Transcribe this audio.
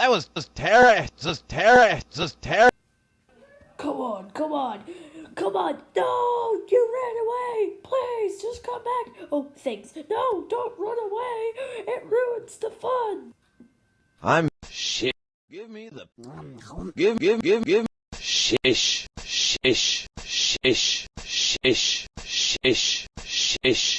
That was just terror, just terror, just terror. Come on, come on, come on. No, you ran away. Please, just come back. Oh, thanks. No, don't run away. It ruins the fun. I'm shit. Give me the. Give, give, give, give. Shish, shish, shish, shish, shish, shish.